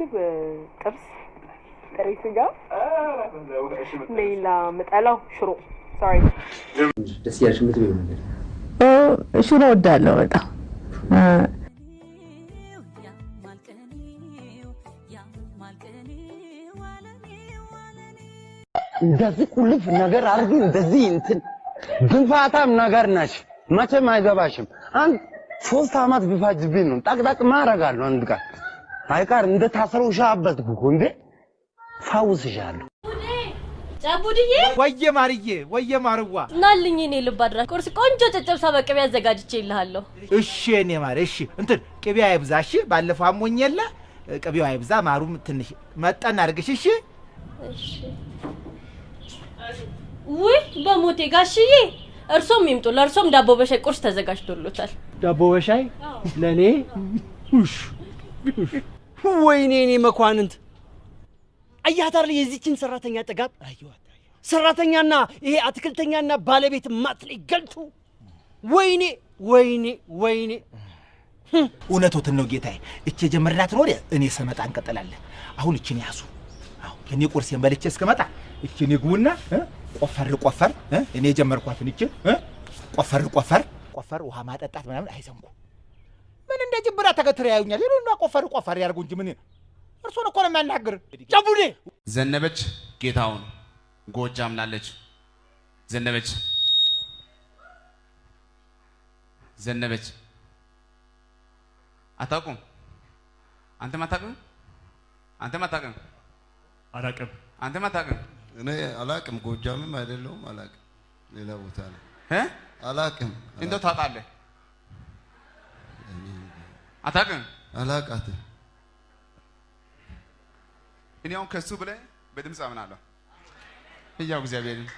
ምግብ ጥብስ፣ ጥሬ ስጋ፣ ሌላ ምጠላው ሽሮ ሶሪ ደስ ያለሽ የምትበይው ነገር ሽሮ ወዳለሁ በጣም እንደዚህ ቁልፍ ነገር አድርጊ፣ እንደዚህ እንትን ግንፋታም ነገር ነሽ። መቼም አይገባሽም። አንድ ሶስት አመት ቢፋጅብኝ ነው ጠቅጠቅ ማረጋለሁ። አንድ ቀን አይቀር እንደ ታሰረው ሻበትኩ እኮ እንዴ ፋውስሻለሁ። ጫቡድዬ ወየ ማርዬ ወየ ማርዋ ናልኝ እኔ ልብ አድራ ቁርስ ቆንጆ ጨጨብሳ በቅቤ አዘጋጅቼ ይልሃለሁ። እሺ እኔ ማር እሺ እንትን ቅቤ አይብዛ እሺ ባለፈው አሞኝ የለ ቅቤው አይብዛ ማሩም ትንሽ መጠን አድርግሽ እሺ እሺ። ውይ በሞቴ ጋሽዬ፣ እርሶም ይምጡ። ለእርሶም ዳቦ በሻይ ቁርስ ተዘጋጅቶሎታል። ዳቦ በሻይ ለእኔ ወይኔ እኔ መኳንንት! አያት አይደል የዚችን ሰራተኛ ጥጋብ! አየዋት ሰራተኛና ይሄ አትክልተኛና ባለቤት ማትለይ ገልቱ ወይኔ ወይኔ ወይኔ! እውነቶትን ነው ጌታዬ። እቺ የጀመርናትን ወዲያ እኔ ስመጣ እንቀጥላለን። አሁን እችን ያዙ። አሁን ቁርሴን በልቼ እስከመጣ እችን ይግቡና ቆፈር ቆፈር! እኔ የጀመርኳትን እችን ቆፈር ቆፈር! ቆፈር ውሃ ማጠጣት ምናምን አይዘንጉ። ምን እንደ ጅብራ ተገትረ ያዩኛል። ይሉና ቆፈር ቆፈር ያርጉ እንጂ ምን እርሶን እኮ ነው የሚያናግር። ጨቡዴ ዘነበች ጌታውን ጎጃም ላለች ዘነበች ዘነበች አታውቁም? አንተም አታውቅም? አንተም አታውቅም? አላቅም አንተም አታውቅም? እኔ አላቅም፣ ጎጃምም አይደለሁም አላቅም። ሌላ ቦታ ነው እ? አላቅም። እንደው ታውቃለህ? አታውቅም? አላቃትም። እኔ አሁን ከሱ ብለህ በድምፅ አምናለሁ። ሕያው እግዚአብሔርን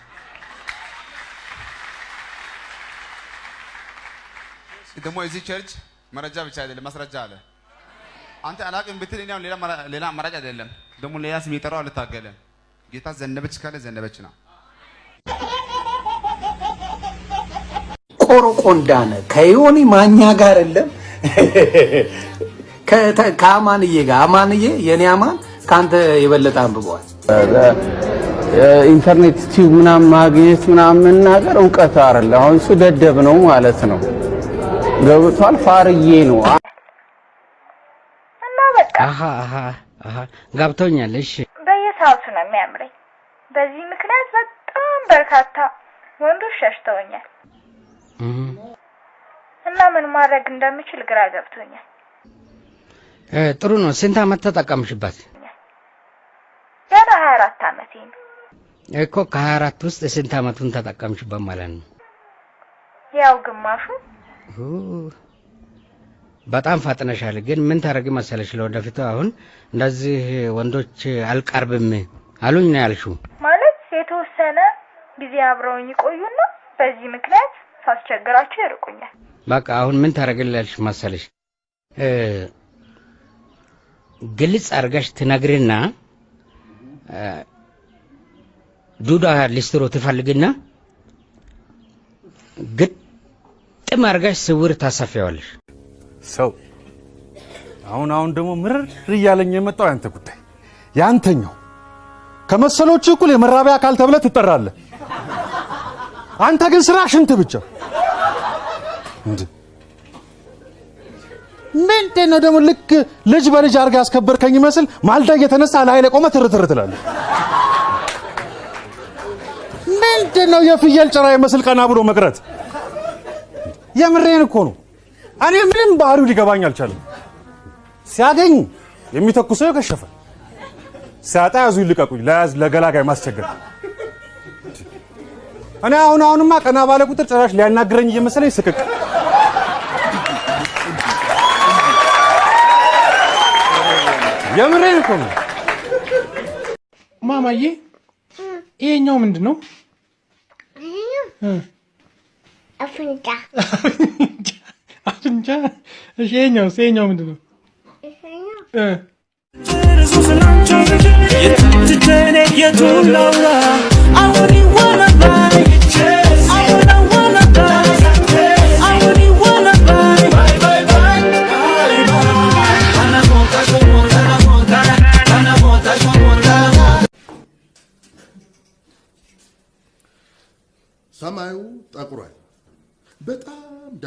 ደግሞ እዚህ ቸርች መረጃ ብቻ አይደለም ማስረጃ አለ። አንተ አላቅም ብትል እኔ አሁን ሌላ መራ- ሌላ አማራጭ አይደለም። ደግሞ ሌላ ስም የጠራው አልታገለም። ጌታ ዘነበች ካለ ዘነበች ነው። ቆረቆንዳነ ከዮኒ ማኛ ጋር የለም ከአማንዬ ጋር አማንዬ የኔ አማን ከአንተ የበለጠ አንብበዋል። ኢንተርኔት ቲዩብ ምናምን ማግኘት ምናምን መናገር እውቀት አይደለ። አሁን እሱ ደደብ ነው ማለት ነው። ገብቷል። ፋርዬ ነው። እና በቃ አሀ አሀ አሀ ገብቶኛል። እሺ በየሰዓቱ ነው የሚያምረኝ። በዚህ ምክንያት በጣም በርካታ ወንዶች ሸሽተውኛል ምን ማድረግ እንደምችል ግራ ገብቶኛል። እ፣ ጥሩ ነው። ስንት አመት ተጠቀምሽበት? ገና ሀያ አራት አመቴ ነው። እኮ ከሀያ አራት ውስጥ ስንት አመቱን ተጠቀምሽበት ማለት ነው? ያው ግማሹ በጣም ፈጥነሻል። ግን ምን ታደርጊ መሰለሽ፣ ለወደፊቱ አሁን እንደዚህ ወንዶች አልቀርብም አሉኝ ነው ያልሽው። ማለት የተወሰነ ጊዜ አብረውኝ ይቆዩና በዚህ ምክንያት ሳስቸግራቸው ይርቁኛል። በቃ አሁን ምን ታደርግልሽ መሰለሽ ግልጽ አድርገሽ ትነግሪና እ፣ ዱዳ ሊስትሮ ትፈልግና ግጥም አድርገሽ ስውር ታሰፊዋለሽ። ሰው አሁን አሁን ደግሞ ምርር እያለኝ የመጣው ያንተ ጉዳይ ያንተኛው ከመሰሎቹ እኩል የመራቢያ አካል ተብለህ ትጠራለህ። አንተ ግን ስራ ሽንት ብቻ። ምንድን ነው ደግሞ ልክ ልጅ በልጅ አድርገህ ያስከበርከኝ ይመስል ማልዳ እየተነሳ ላይ ላይ ቆመህ ትርትር ትላለህ። ምንድን ነው የፍየል ጭራ ይመስል ቀና ብሎ መቅረት? የምሬን እኮ ነው። እኔ ምንም ባህሪው ሊገባኝ አልቻለም። ሲያገኝ የሚተኩሰው የከሸፈ ሲያጣ ያዙ ይልቀቁኝ፣ ለያዝ ለገላጋይ ማስቸገር። እኔ አሁን አሁንማ ቀና ባለ ቁጥር ጭራሽ ሊያናግረኝ እየመሰለኝ ስቅቅ። የምሬን እኮ ነው። ማማዬ ይሄኛው ምንድን ነው? አፍንጫ አፍንጫ። እሺ ይሄኛውስ? ይሄኛው ምንድን ነው? እ ሰማዩ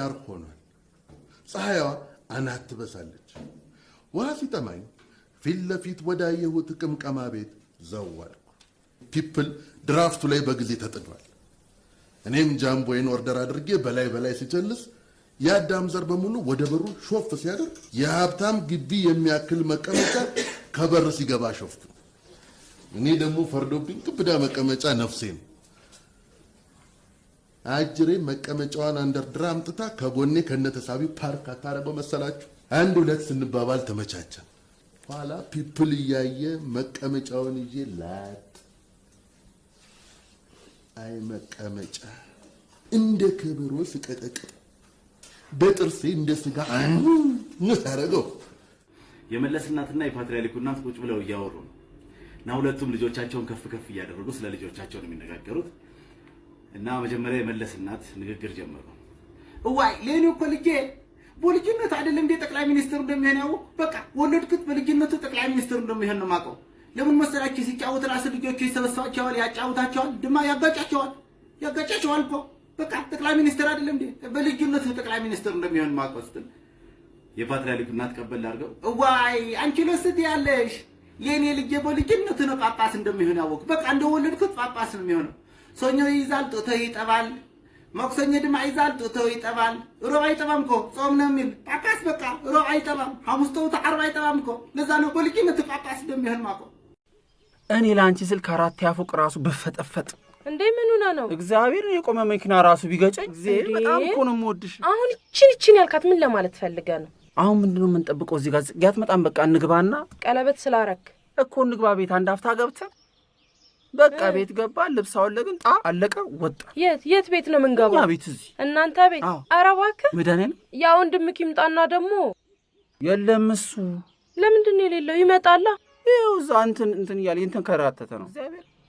ዳር ሆኗል። ፀሐይዋ አናት ትበሳለች። ውሃ ሲጠማኝ ፊት ለፊት ወዳየሁት ቅምቀማ ቤት ዘዋልኩ። people ድራፍቱ ላይ በጊዜ ተጥዷል። እኔም ጃምቦዬን order አድርጌ በላይ በላይ ሲጨልስ የአዳም ዘር በሙሉ ወደ በሩ ሾፍ ሲያደርግ የሀብታም ግቢ የሚያክል መቀመጫ ከበር ሲገባ ሾፍኩ። እኔ ደግሞ ፈርዶብኝ ክብዳ መቀመጫ ነፍሴ ነው። አጅሬ መቀመጫዋን አንደርድራ አምጥታ ከጎኔ ከነተሳቢው ፓርክ አታረገው መሰላችሁ? አንድ ሁለት ስንባባል ተመቻቸን። ኋላ people እያየ መቀመጫውን ይዤ ላጥ አይ መቀመጫ እንደ ከበሮ ስቀጠቅጥ በጥርሴ እንደ ስጋ አንስ አደረገው። የመለስ እናትና የፓትርያርኩ እናት ቁጭ ብለው እያወሩ ነው እና ሁለቱም ልጆቻቸውን ከፍ ከፍ እያደረጉ ስለ ልጆቻቸው ነው የሚነጋገሩት። እና መጀመሪያ የመለስ እናት ንግግር ጀመሩ። እዋይ ለእኔ እኮ ልጄ በልጅነት አይደለም እንደ ጠቅላይ ሚኒስትር እንደሚሆን ያው በቃ ወለድኩት። በልጅነቱ ጠቅላይ ሚኒስትር እንደሚሆን ነው የማውቀው። ለምን መሰላችሁ? ሲጫወት ራስ ልጆቹ ይሰበስባቸዋል፣ ያጫውታቸዋል፣ ድማ ያጋጫቸዋል፣ ያጋጫቸዋል እኮ በቃ ጠቅላይ ሚኒስትር አይደለም እንዴ? በልጅነቱ ጠቅላይ ሚኒስትር እንደሚሆን የማውቀው ስትል የፓትርያርኩ እናት ቀበል አድርገው እዋይ አንቺ ለስት ያለሽ የእኔ ልጄ በልጅነቱ ነው ጳጳስ እንደሚሆን ያወቅ። በቃ እንደወለድኩት ጳጳስ ነው የሚሆነው። ሰኞ ይይዛል፣ ጡቶ ይጠባል። ማክሰኞ ድማ ይይዛል፣ ጡቶ ይጠባል። ሮብ አይጠባም እኮ ጾም ነው የሚል ጳጳስ። በቃ ሮብ አይጠባም፣ ሐሙስ ተውቶ ዓርብ አይጠባም እኮ። ለዛ ነው በልጅነቱ ጳጳስ እንደሚሆን ማውቀው። እኔ ለአንቺ ስል ከአራት ያፎቅ ራሱ ብፈጠፈጥ እንዴ ምን ሆና ነው? እግዚአብሔር የቆመ መኪና ራሱ ቢገጨኝ እግዚአብሔር በጣም እኮ ነው የምወድሽ። አሁን እችን እችን ያልካት ምን ለማለት ፈልገ ነው? አሁን ምንድነው የምንጠብቀው? እዚህ ጋር ጽጌ አትመጣም? በቃ እንግባና ቀለበት ስላረክ እኮ እንግባ። ቤት አንድ አፍታ ገብተን በቃ ቤት ገባ፣ ልብስ አወለቅን፣ ጣ አለቀ፣ ወጣ። የት የት ቤት ነው የምንገባው? እኛ ቤት እዚህ እናንተ ቤት? ኧረ እባክህ መድኃኒዓለም ያ ወንድምህ ይምጣና ደግሞ የለም እሱ ለምንድን ነው የሌለው? ይመጣላ። ይኸው እዛ እንትን እንትን እያለ ነው።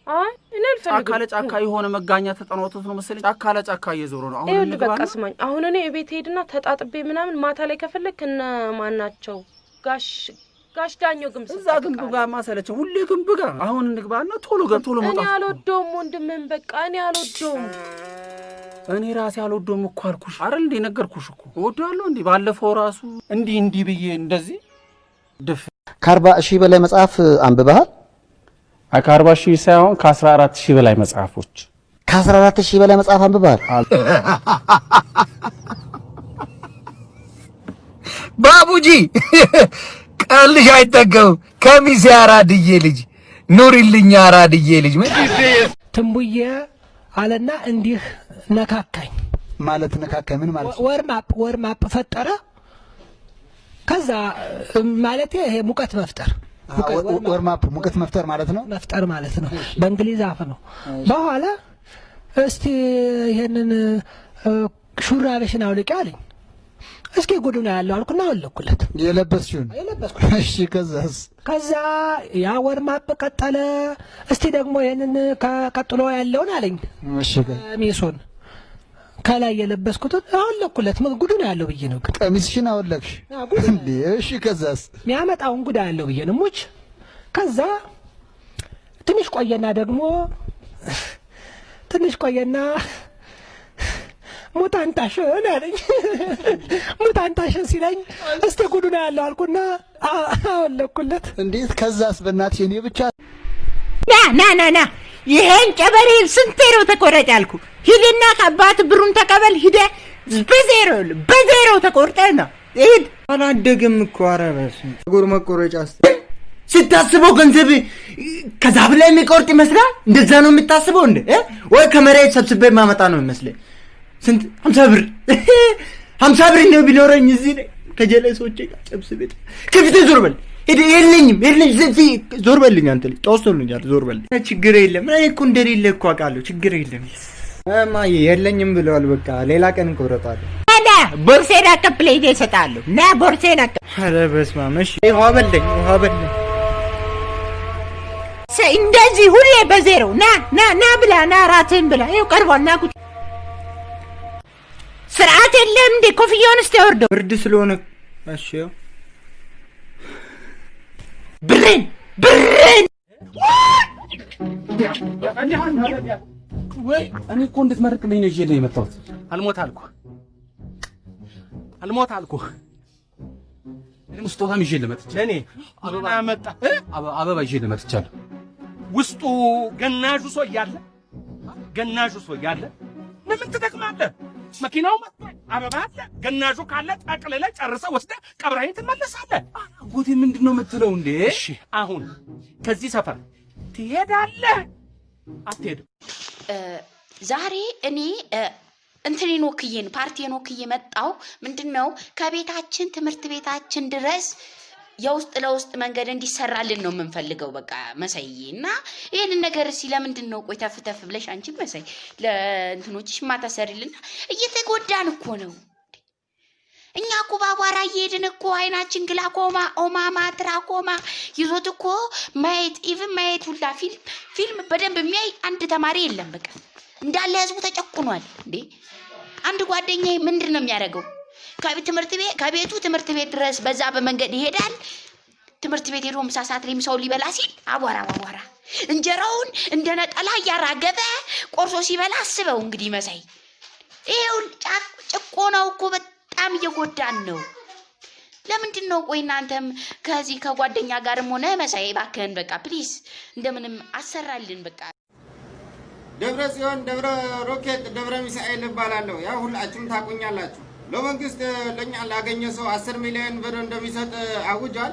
አይ እኔ አልፈልግም። ጫካ ለጫካ የሆነ መጋኛ ተጠናውቶት ነው መሰለኝ። ጫካ ለጫካ እየዞሩ ነው። አሁን ይኸውልህ በቃ ስማኝ፣ አሁን እኔ ቤት ሄድና ተጣጥቤ ምናምን ማታ ላይ ከፈለግ እነ ማን ናቸው ጋሽ ጋሽ ዳኘው ግምስ እዛ ግንብ ጋር ማሰለቸው ሁሌ ግንብ ጋር አሁን እንግባና ቶሎ ገብ ቶሎ እኔ መውጣት አልወደውም ወንድምህን፣ በቃ እኔ አልወደውም። እኔ ራሴ አልወደውም እኮ አልኩሽ አይደል እንዴ? ነገርኩሽ እኮ እወደዋለሁ። እንዲህ ባለፈው ራሱ እንዲህ እንዲህ ብዬ እንደዚህ ድፍ ከአርባ ሺህ በላይ መጽሐፍ አንብበሃል? ከአርባ ሺህ ሳይሆን ከአስራ አራት ሺህ በላይ መጽሐፎች ከአስራ አራት ሺህ በላይ መጽሐፍ አንብበሃል? ባቡጂ ቀልሽ አይጠገብም። ከሚሴ አራድዬ ልጅ ኑሪልኝ፣ አራድዬ ልጅ ትንቡዬ አለና እንዲህ ነካካኝ። ማለት ነካካኝ ምን ማለት ወርማፕ ወርማፕ ፈጠረ። ከዛ ማለት ይሄ ሙቀት መፍጠር ወርማፕ ሙቀት መፍጠር ማለት ነው። መፍጠር ማለት ነው። በእንግሊዝ አፍ ነው። በኋላ እስቲ ይሄንን ሹራብሽን አውልቂ አለኝ። እስኪ ጉዱ ነው ያለው አልኩና አወለኩለት። የለበስሽውን የለበስኩት። እሺ፣ ከዛስ? ከዛ ያ ወርማፕ ቀጠለ። እስቲ ደግሞ ይሄንን ከቀጥሎ ያለውን አለኝ። እሺ፣ ቀሚሱን ከላይ የለበስኩትን አወለኩለት። ምን ጉዱ ነው ያለው ብዬ ነው ግን ቀሚስሽን አወለቅሽ? እሺ፣ ከዛስ? የሚያመጣውን ጉዳ ያለው ብዬ ነው ሙች። ከዛ ትንሽ ቆየና ደግሞ ትንሽ ቆየና ሙታንታሽን አለኝ። ሙታንታሽን ሲለኝ እስቲ ጉዱ ነው ያለው አልኩና አወለኩለት። እንዴት? ከዛስ? በእናትሽ እኔ ብቻ ና ና ና ና ይሄን ጨበሬ ስንቴ ነው ተቆረጥ ያልኩ? ሂድና ከአባት ብሩን ተቀበል። ሂደ በዜሮ በዜሮ ተቆርጠ ነው ሂድ። አላደገም እኮ ኧረ በስመ አብ። መቆረጫ ስታስበው ገንዘብ ከዛፍ ላይ የሚቆርጥ ይመስላል። እንደዛ ነው የምታስበው እንደ እ? ወይ ከመሬት ሰብስቤ የማመጣ ነው ይመስለኝ። ስንት ሀምሳ ብር ሀምሳ ብር ነው ቢኖረኝ እዚህ ላይ ከጀለሶቼ ጋር ጨብስ ቤት ከፊቴ ዞር በል የለኝም የለኝ እዚህ ዞር በልኝ አንተ ልጅ ተወስቶልኛል። ዞር በል ችግር የለም። እኔ እኮ እንደሌለ እኮ አውቃለሁ። ችግር የለም። እማዬ የለኝም ብለዋል። በቃ ሌላ ቀን እንቆረጣለን። ና ቦርሴን አቀብለኝ እሰጥሃለሁ። ና ቦርሴን አቀ ኧረ በስመ አብ። እሺ ውሃ በለኝ፣ ውሃ በለኝ። እንደዚህ ሁሌ በዜሮ ና ና ና ብላ ና ራትህን ብላ ይኸው ቀርቧል። ና ቁጭ የለም እንዴ? ኮፍያውን እስቲ ያወርደው። ብርድ ስለሆነ እሺ ያው ብሬን ብሬን ወይ እኔ እኮ እንድትመርቅልኝ ነው ይዤልህ የመጣሁት። አልሞት አልኩ አልሞት አልኩ። እኔም ስጦታም ይዤልህ መጥቻለሁ። ለእኔ አበባ መጣ አበባ ይዤልህ መጥቻለሁ። ውስጡ ገናዡ ሰው እያለ ገናዡ ሰው እያለ ለምን ትደክማለህ? መኪናው መጥቷል፣ አበባ አለ፣ ገናዡ ካለ ጠቅልለህ ጨርሰህ ወስደህ ቀብረኸኝ ትመለሳለህ። አጎቴ ምንድን ነው የምትለው እንዴ? እሺ አሁን ከዚህ ሰፈር ትሄዳለህ አትሄድም? ዛሬ እኔ እንትኔን ወክዬን ፓርቲን ወክዬ መጣው። ምንድን ነው ከቤታችን ትምህርት ቤታችን ድረስ የውስጥ ለውስጥ መንገድ እንዲሰራልን ነው የምንፈልገው። በቃ መሳይ እና ይህንን ነገር እስኪ ለምንድን ነው ቆይ ተፍ ተፍ ብለሽ አንቺ መሳይ ለእንትኖችሽ ማታሰሪልና እየተጎዳን እኮ ነው። እኛ እኮ በአቧራ እየሄድን እኮ አይናችን ግላኮማ፣ ኦማማ፣ ትራኮማ ይዞት እኮ ማየት even ማየት ሁላ ፊልም ፊልም በደንብ የሚያይ አንድ ተማሪ የለም። በቃ እንዳለ ህዝቡ ተጨቁኗል። እንዴ አንድ ጓደኛዬ ምንድን ነው የሚያደርገው? ትምህርት ቤት ከቤቱ ትምህርት ቤት ድረስ በዛ በመንገድ ይሄዳል። ትምህርት ቤት ሄዶ ምሳ ሰዓት ላይ ምሳውን ሊበላ ሲል አቧራ አቧራ እንጀራውን እንደ ነጠላ እያራገፈ ቆርሶ ሲበላ አስበው እንግዲህ መሳይ ይሄው ጭቆናው እኮ በጣም እየጎዳን ነው። ለምንድን ነው ቆይ እናንተም ከዚህ ከጓደኛ ጋርም ሆነ መሳይ እባክህን በቃ please እንደምንም አሰራልን በቃ ደብረ ጽዮን፣ ደብረ ሮኬት፣ ደብረ ሚሳኤል እባላለሁ። ያው ሁላችሁም ታቁኛላችሁ። ለመንግስት ለኛ ላገኘ ሰው አስር ሚሊዮን ብር እንደሚሰጥ አውጇል።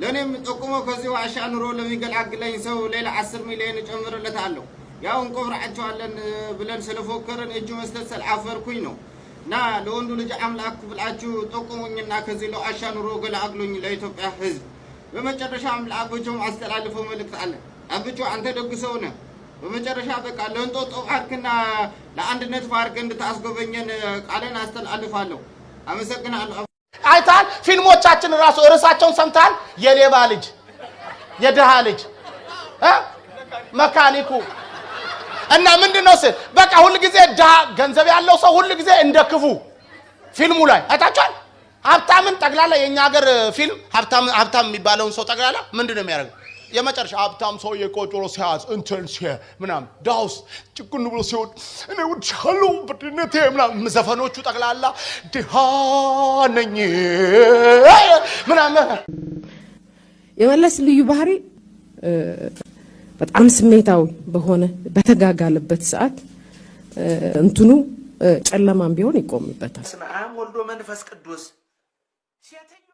ለእኔም ጠቁሞ ከዚህ ዋሻ ኑሮ ለሚገላግለኝ ሰው ሌላ አስር ሚሊዮን እጨምርለታለሁ። ያው እንቆብራቸዋለን ብለን ስለፎከርን እጁ መስጠት ስላፈርኩኝ ነው። እና ለወንዱ ልጅ አምላክ ብላችሁ ጠቁሙኝና ከዚህ ለዋሻ ኑሮ ገላግሉኝ ለኢትዮጵያ ሕዝብ። በመጨረሻም ለአብቾም አስተላልፈው መልእክት አለ። አብቾ አንተ ደግ ሰው ነህ። በመጨረሻ በቃ ለእንጦጦ ፓርክና ለአንድነት ፓርክ እንድታስጎበኘን ቃልን አስተላልፋለሁ። አመሰግናለሁ። አይታል ፊልሞቻችን ራሱ ርዕሳቸውን ሰምታል። የሌባ ልጅ፣ የድሃ ልጅ፣ መካኒኩ እና ምንድን ነው ስል በቃ ሁል ጊዜ ድሃ ገንዘብ ያለው ሰው ሁል ጊዜ እንደ ክፉ ፊልሙ ላይ አይታችኋል። ሀብታምን ጠቅላላ የእኛ ሀገር ፊልም ሀብታም የሚባለውን ሰው ጠቅላላ ምንድን ነው የሚያደርገው? የመጨረሻ ሀብታም ሰው የቆጮሮ ሲያዝ እንትን ሲ ምናምን ዳውስ ጭቁን ብሎ ሲሆን እኔ ውድሻለሁ በድነቴ ምናምን ዘፈኖቹ ጠቅላላ ድሃ ነኝ ምናምን የመለስ ልዩ ባህሪ በጣም ስሜታዊ በሆነ በተጋጋለበት ሰዓት እንትኑ ጨለማም ቢሆን ይቆምበታል። በስመ አብ ወልዶ መንፈስ ቅዱስ ሴተኛ